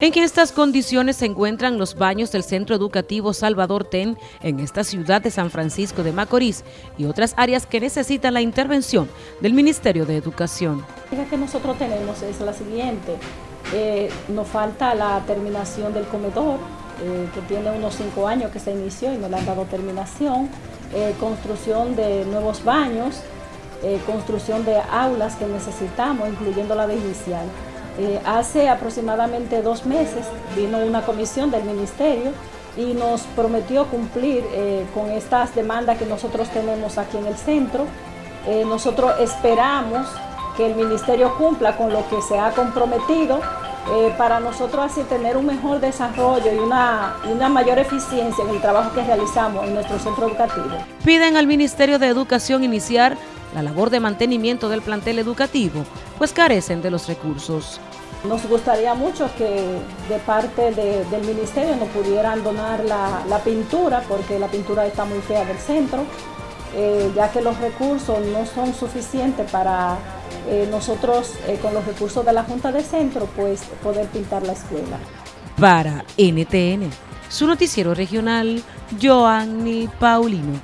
En estas condiciones se encuentran los baños del Centro Educativo Salvador Ten en esta ciudad de San Francisco de Macorís y otras áreas que necesitan la intervención del Ministerio de Educación. La que nosotros tenemos es la siguiente, eh, nos falta la terminación del comedor, eh, que tiene unos cinco años que se inició y no le han dado terminación, eh, construcción de nuevos baños, construcción de aulas que necesitamos, incluyendo la de inicial. Eh, hace aproximadamente dos meses vino una comisión del ministerio y nos prometió cumplir eh, con estas demandas que nosotros tenemos aquí en el centro. Eh, nosotros esperamos que el ministerio cumpla con lo que se ha comprometido para nosotros así tener un mejor desarrollo y una, una mayor eficiencia en el trabajo que realizamos en nuestro centro educativo. Piden al Ministerio de Educación iniciar la labor de mantenimiento del plantel educativo, pues carecen de los recursos. Nos gustaría mucho que de parte del ministerio nos pudieran donar la, pintura, porque la pintura está muy fea del centro, eh, ya que los recursos no son suficientes para eh, nosotros, eh, con los recursos de la Junta de Centro, pues poder pintar la escuela. Para NTN, su noticiero regional, Joanny Paulino.